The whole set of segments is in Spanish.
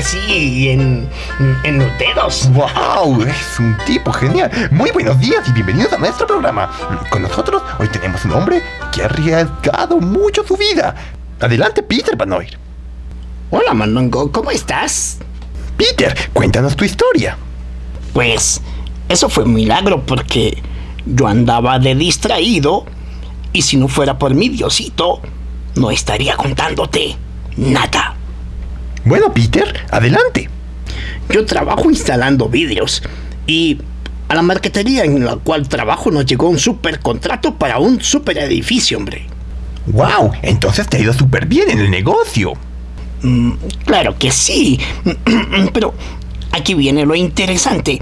que sí, en, en los dedos. ¡Wow! Es un tipo genial. Muy buenos días y bienvenidos a nuestro programa. Con nosotros hoy tenemos un hombre que ha arriesgado mucho su vida. Adelante, Peter Van Noir. Hola, Mondongo, ¿cómo estás? Peter, cuéntanos tu historia. Pues eso fue un milagro porque yo andaba de distraído y si no fuera por mi Diosito, no estaría contándote nada. Bueno, Peter, adelante. Yo trabajo instalando vidrios y a la marquetería en la cual trabajo nos llegó un super contrato para un super edificio, hombre. ¡Wow! Entonces te ha ido súper bien en el negocio. Mm, claro que sí, pero aquí viene lo interesante.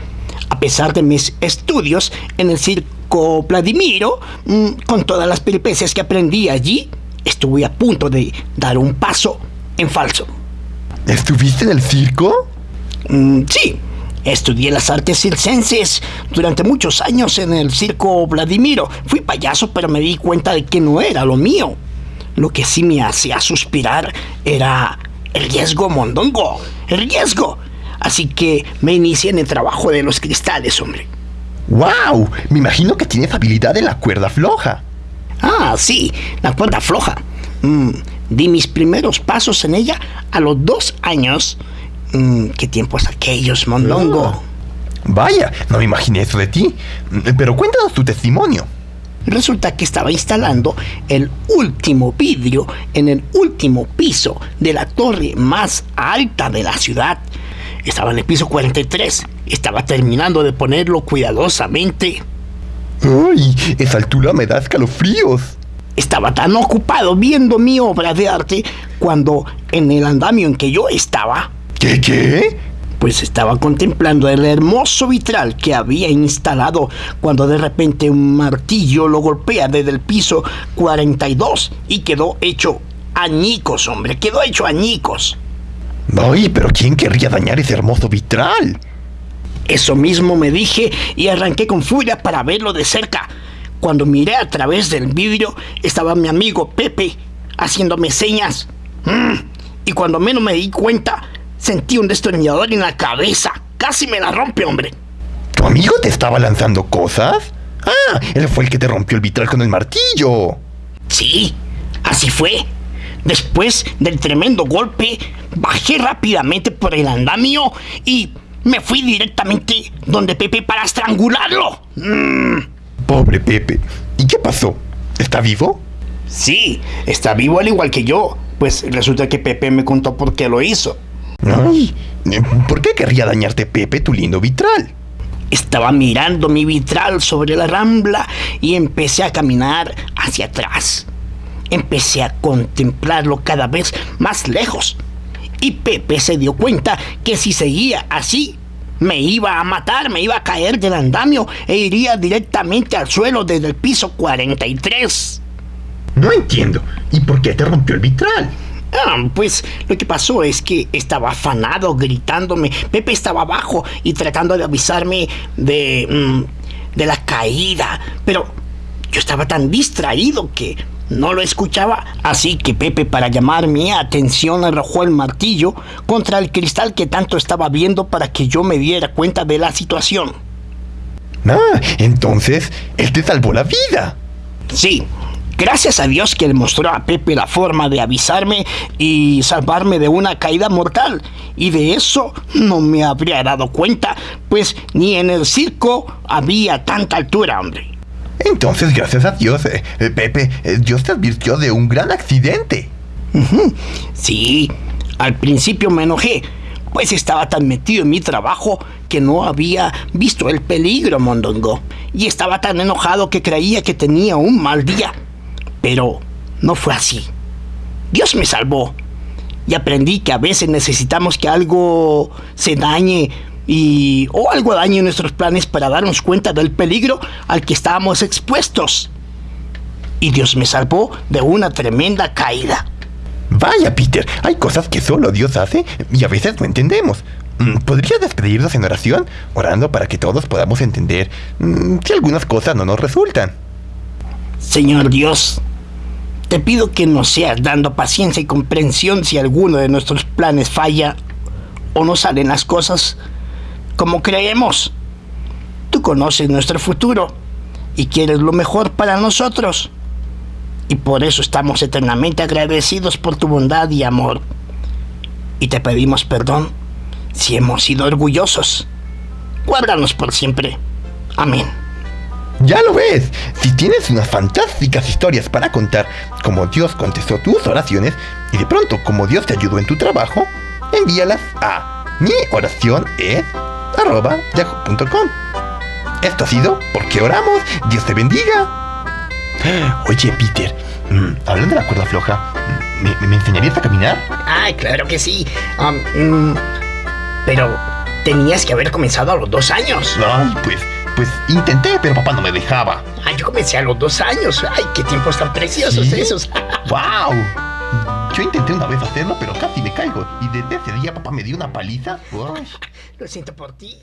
A pesar de mis estudios en el circo Vladimiro, mm, con todas las peripecias que aprendí allí, estuve a punto de dar un paso en falso. ¿Estuviste en el circo? Mm, sí, estudié las artes circenses durante muchos años en el circo Vladimiro. Fui payaso, pero me di cuenta de que no era lo mío. Lo que sí me hacía suspirar era el riesgo mondongo, el riesgo. Así que me inicié en el trabajo de los cristales, hombre. ¡Wow! Me imagino que tienes habilidad en la cuerda floja. Ah, sí, la cuerda floja. Mm, di mis primeros pasos en ella a los dos años. Mm, ¿Qué tiempos aquellos, mondongo? Ah. Vaya, no me imaginé eso de ti. Pero cuéntanos tu testimonio. Resulta que estaba instalando el último vidrio en el último piso de la torre más alta de la ciudad. Estaba en el piso 43. Estaba terminando de ponerlo cuidadosamente. ¡Ay! Esa altura me da escalofríos. Estaba tan ocupado viendo mi obra de arte cuando en el andamio en que yo estaba, ¿Qué qué? pues estaba contemplando el hermoso vitral que había instalado cuando de repente un martillo lo golpea desde el piso 42 y quedó hecho añicos, hombre, quedó hecho añicos. Ay, pero ¿quién querría dañar ese hermoso vitral? Eso mismo me dije y arranqué con furia para verlo de cerca. Cuando miré a través del vidrio estaba mi amigo Pepe haciéndome señas. Mm, Y cuando menos me di cuenta, sentí un destornillador en la cabeza. Casi me la rompe, hombre. ¿Tu amigo te estaba lanzando cosas? Ah, él fue el que te rompió el vitral con el martillo. Sí, así fue. Después del tremendo golpe, bajé rápidamente por el andamio y me fui directamente donde Pepe para estrangularlo. Mm, Pobre Pepe. ¿Y qué pasó? ¿Está vivo? sí, está vivo al igual que yo. Pues resulta que Pepe me contó por qué lo hizo. Ay, ¿por qué querría dañarte Pepe tu lindo vitral? Estaba mirando mi vitral sobre la rambla y empecé a caminar hacia atrás. Empecé a contemplarlo cada vez más lejos. Y Pepe se dio cuenta que si seguía así, me iba a matar, me iba a caer del andamio e iría directamente al suelo desde el piso 43. No entiendo. ¿Y por qué te rompió el vitral? Ah, pues lo que pasó es que estaba afanado, gritándome. Pepe estaba abajo y tratando de avisarme de, mm, de la caída. Pero yo estaba tan distraído que no lo escuchaba. Así que Pepe, para llamar mi atención, arrojó el martillo contra el cristal que tanto estaba viendo para que yo me diera cuenta de la situación. Ah, entonces él te salvó la vida. Sí, gracias a Dios que le mostró a Pepe la forma de avisarme y salvarme de una caída mortal. Y de eso no me habría dado cuenta, pues ni en el circo había tanta altura, hombre. Entonces, gracias a Dios, eh, eh, Pepe, eh, Dios te advirtió de un gran accidente. Sí, al principio me enojé, pues estaba tan metido en mi trabajo que no había visto el peligro, Mondongo. Y estaba tan enojado que creía que tenía un mal día. Pero no fue así. Dios me salvó. Y aprendí que a veces necesitamos que algo se dañe y o algo dañe nuestros planes para darnos cuenta del peligro al que estábamos expuestos. Y Dios me salvó de una tremenda caída. Vaya, Peter, hay cosas que solo Dios hace y a veces no entendemos. Mm, ¿Podrías despedirnos en oración, orando para que todos podamos entender mm, si algunas cosas no nos resultan? Señor Dios, te pido que nos seas dando paciencia y comprensión si alguno de nuestros planes falla o no salen las cosas como creemos. Tú conoces nuestro futuro y quieres lo mejor para nosotros. Y por eso estamos eternamente agradecidos por tu bondad y amor. Y te pedimos perdón si hemos sido orgullosos. Guárdanos por siempre. Amén. Ya lo ves, si tienes unas fantásticas historias para contar, como Dios contestó tus oraciones y de pronto como Dios te ayudó en tu trabajo, envíalas a mi oración es arroba yahoo.com. Esto ha sido Porque Oramos. Dios te bendiga. Oye, Peter, mm, hablando de la cuerda floja, ¿me, me enseñarías a caminar? Ay, claro que sí. Um, mm, pero tenías que haber comenzado a los dos años. Ay, pues, pues intenté, pero papá no me dejaba. Ay, yo comencé a los dos años. Ay, qué tiempos tan preciosos ¿Sí? esos. ¡Wow! Yo intenté una vez hacerlo, pero casi me caigo. Y desde ese día papá me dio una paliza. Lo siento por ti.